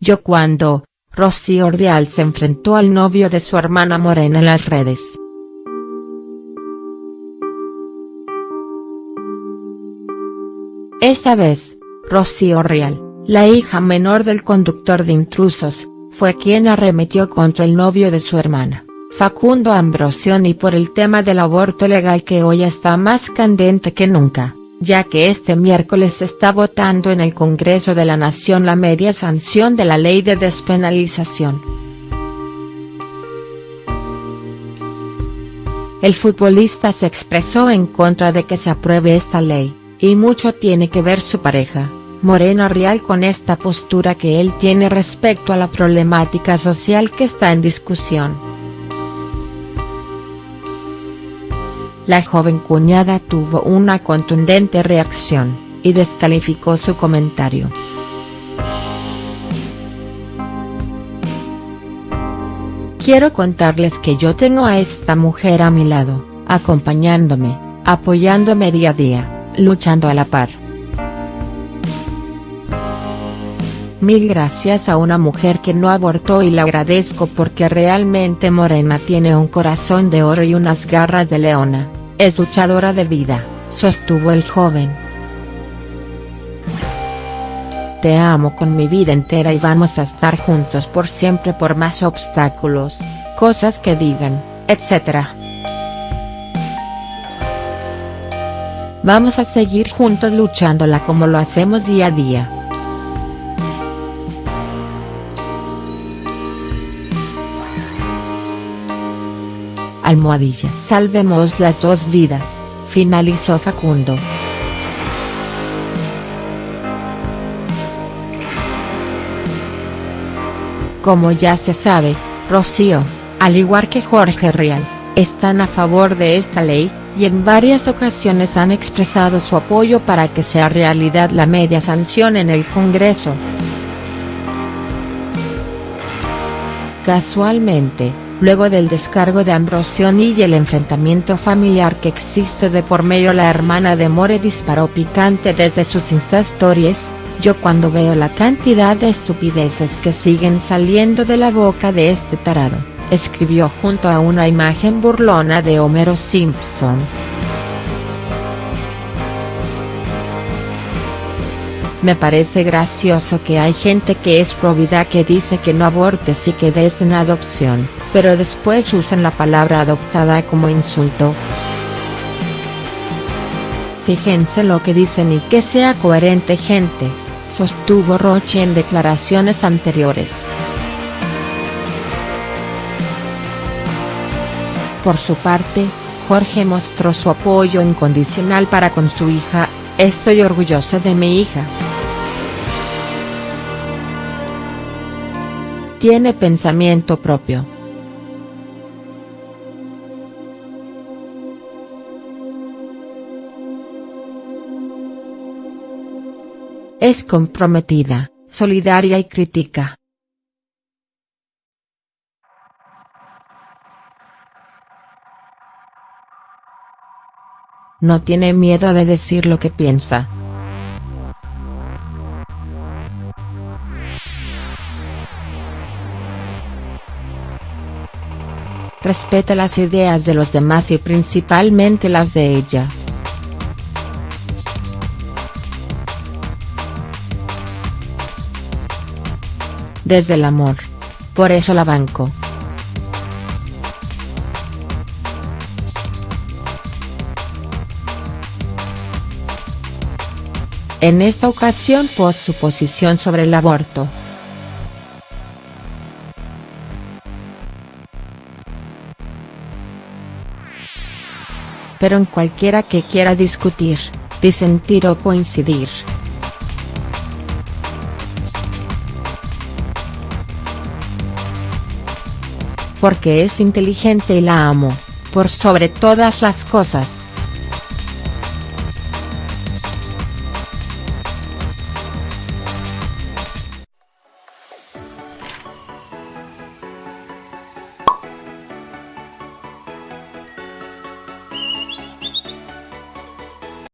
yo cuando, Rocío Ordial se enfrentó al novio de su hermana Morena en las redes. Esta vez, Rocío Real, la hija menor del conductor de intrusos, fue quien arremetió contra el novio de su hermana, Facundo Ambrosioni por el tema del aborto legal que hoy está más candente que nunca, ya que este miércoles está votando en el Congreso de la Nación la media sanción de la ley de despenalización. El futbolista se expresó en contra de que se apruebe esta ley y mucho tiene que ver su pareja, Morena Real con esta postura que él tiene respecto a la problemática social que está en discusión. La joven cuñada tuvo una contundente reacción, y descalificó su comentario. Quiero contarles que yo tengo a esta mujer a mi lado, acompañándome, apoyándome día a día luchando a la par. Mil gracias a una mujer que no abortó y le agradezco porque realmente Morena tiene un corazón de oro y unas garras de leona, es luchadora de vida, sostuvo el joven. Te amo con mi vida entera y vamos a estar juntos por siempre por más obstáculos, cosas que digan, etc. Vamos a seguir juntos luchándola como lo hacemos día a día. Almohadilla Salvemos las dos vidas, finalizó Facundo. Como ya se sabe, Rocío, al igual que Jorge Real, están a favor de esta ley, y en varias ocasiones han expresado su apoyo para que sea realidad la media sanción en el Congreso. Casualmente, luego del descargo de Ambrosioni y el enfrentamiento familiar que existe de por medio la hermana de More disparó picante desde sus Insta Stories, yo cuando veo la cantidad de estupideces que siguen saliendo de la boca de este tarado escribió junto a una imagen burlona de Homero Simpson. Me parece gracioso que hay gente que es probidad que dice que no abortes y que des en adopción, pero después usan la palabra adoptada como insulto. Fíjense lo que dicen y que sea coherente gente, sostuvo Roche en declaraciones anteriores. Por su parte, Jorge mostró su apoyo incondicional para con su hija, estoy orgullosa de mi hija. Tiene pensamiento propio. Es comprometida, solidaria y crítica. No tiene miedo de decir lo que piensa. Respeta las ideas de los demás y principalmente las de ella. Desde el amor. Por eso la banco. en esta ocasión pos su posición sobre el aborto. Pero en cualquiera que quiera discutir, disentir o coincidir. Porque es inteligente y la amo, por sobre todas las cosas.